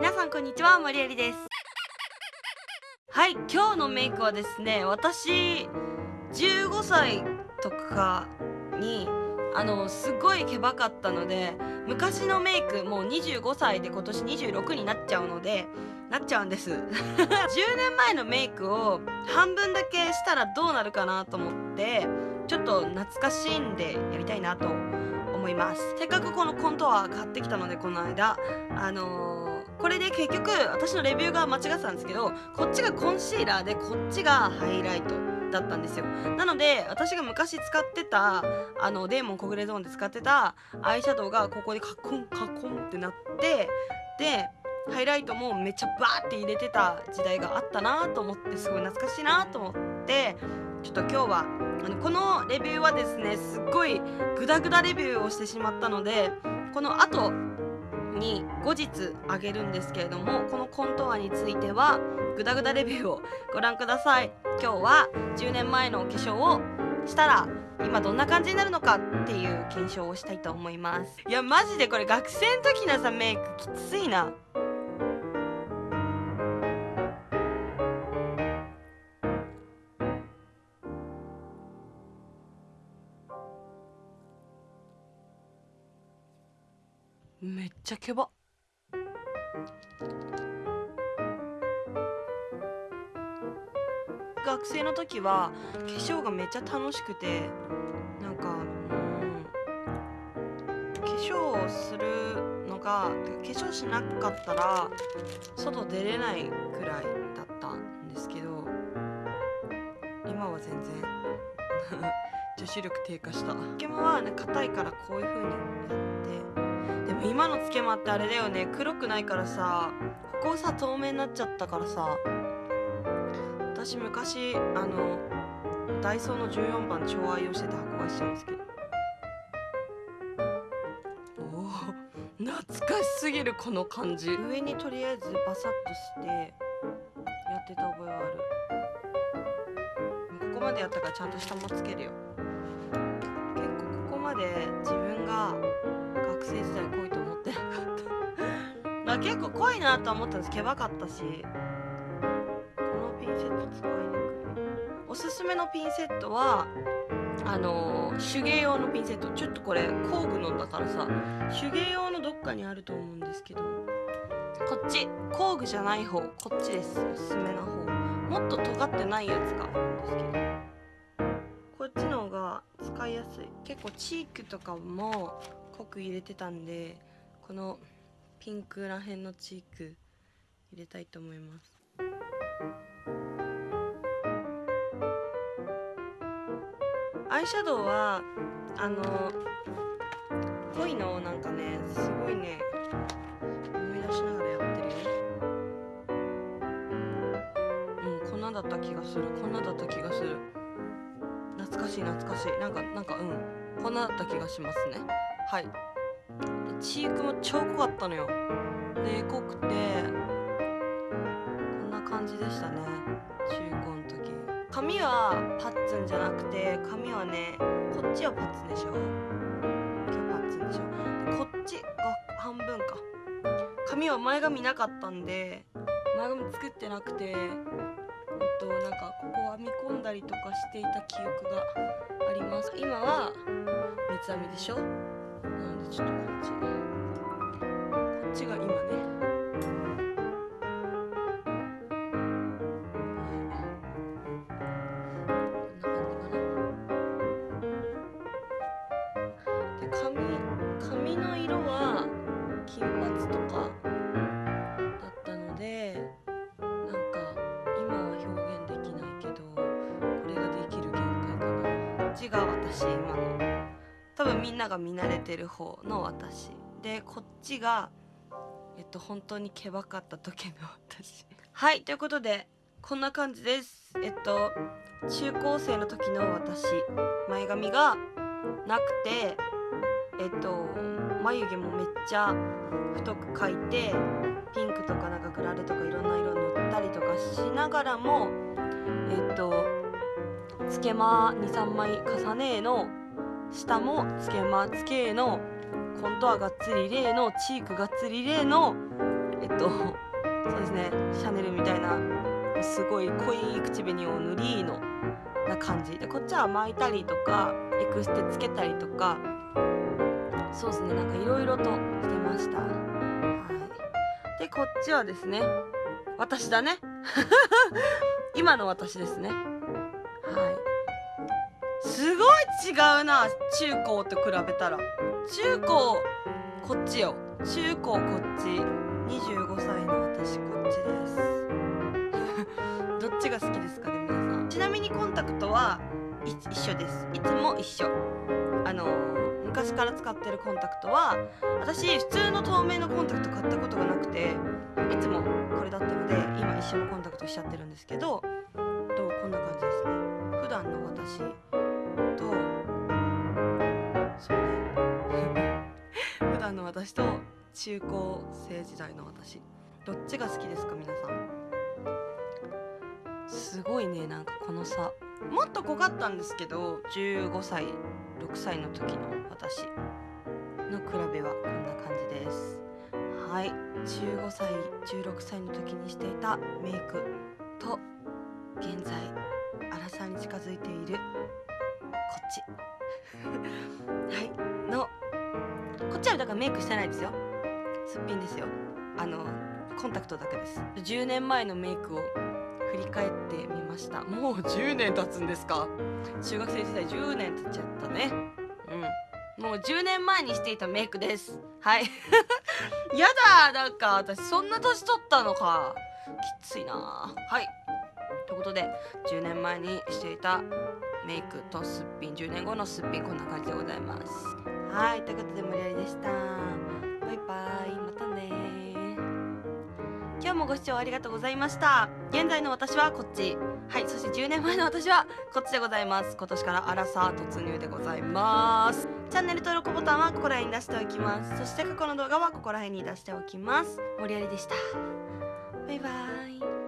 皆さんこんにちは森えりです。はい今日のメイクはですね私15歳とかにあのすごいけばかったので昔のメイクもう25歳で今年26になっちゃうのでなっちゃうんです。10年前のメイクを半分だけしたらどうなるかなと思ってちょっと懐かしいんでやりたいなと思います。せっかくこのコントは買ってきたのでこの間あのー、これで結局私のレビューが間違ってたんですけどこっちがコンシーラーでこっちがハイライトだったんですよ。なので私が昔使ってたあのデーモン小暮ゾーンで使ってたアイシャドウがここでカコンカコンってなってでハイライトもめっちゃバーって入れてた時代があったなと思ってすごい懐かしいなと思ってちょっと今日はあのこのレビューはですねすっごいグダグダレビューをしてしまったのでこの後に後日あげるんですけれどもこのコントアについてはグダグダレビューをご覧ください。今日は10年前の化粧をしたら今どんな感じになるのかっていう検証をしたいと思います。いやマジでこれ学生の時のさメイクきついな。めっちゃケバ。学生の時は化粧がめっちゃ楽しくてなんかうん化粧をするのが化粧しなかったら外出れないくらいだったんですけど今は全然 女子力低下した。つけまは硬いからこういう風にやって今のつけまってあれだよね。黒くないからさここさ透明になっちゃったからさ。私昔あのダイソーの14番超愛用してて箱買いしてるんですけど。おお懐かしすぎるこの感じ。上にとりあえずバサッとしてやってた覚えはある。ここまでやったからちゃんと下もつけるよ。結構ここまで自分が学生時代濃いと思って。なかったまあ結構濃いなとは思ったんです。けばかったし。このピンセット使いにくい。おすすめのピンセットはあの手芸用のピンセット。ちょっとこれ工具のだからさ手芸用のどっかにあると思うんですけど。こっち。工具じゃない方。こっちです。おすすめの方。もっと尖ってないやつがあるんですけど。こっちの方が使いやすい。結構チークとかも濃く入れてたんでこのピンクらへんのチーク入れたいと思います。アイシャドウはあの濃いのをなんかねすごいね思い出しながらやってるよ。うんこんなだった気がする。こんなだった気がする。懐かしい懐かしい。なんかなんかうん。こんなだった気がしますね。はい。チークも超濃かったのよ。で濃くてこんな感じでしたね。中高の時。髪はパッツンじゃなくて髪はねこっちはパッツンでしょ。今日パッツンでしょ。でこっちが半分か。髪は前髪なかったんで前髪作ってなくてえっとなんかここ編み込んだりとかしていた記憶があります。今は三つ編みでしょ。なのでちょっとこっちこっちが今ね。髪多分みんなが見慣れてる方の私。でこっちがえっと本当にけばかった時の私。はいということでこんな感じです。えっと中高生の時の私。前髪がなくてえっと眉毛もめっちゃ太く描いてピンクとかなんかグラデとかいろんな色塗ったりとかしながらもえっとつけま23枚重ねの下もつけまつけのコントはがっつり例のチークがっつり例のえっとそうですねシャネルみたいなすごい濃い口紅を塗りのな感じ。でこっちは巻いたりとかエクステつけたりとかそうですねなんかいろいろとしてました。はい。でこっちはですね私だね。今の私ですね。はい。すごい違うな中高と比べたら。中高こっちよ。中高こっち。25歳の私こっちです。どっちが好きですかね皆さん。ちなみにコンタクトは一緒です。いつも一緒。あの昔から使ってるコンタクトは私普通の透明のコンタクト買ったことがなくていつもこれだったので今一緒のコンタクトしちゃってるんですけど私と中高生時代の私。どっちが好きですか皆さん？すごいねなんかこの差。もっと濃かったんですけど15歳6歳の時の私の比べはこんな感じです。はい。15歳16歳の時にしていたメイクと現在荒さに近づいているこっち。だメイクしてないですよ。すっぴんですよ。あのコンタクトだけです。10年前のメイクを振り返ってみました。もう10年経つんですか？中学生時代10年経っちゃったね。うん。もう10年前にしていたメイクです。はい。やだなんか私そんな年取ったのか。きついな。はい。ということで10年前にしていたメイクとすっぴん10年後のすっぴんこんな感じでございますはいということで無理やりでした。バイバイまたね。今日もご視聴ありがとうございました。現在の私はこっち。はいそして10年前の私はこっちでございます。今年からアラサー突入でございます。チャンネル登録ボタンはここら辺に出しておきます。そして過去の動画はここら辺に出しておきます。森有でした。バイバイ。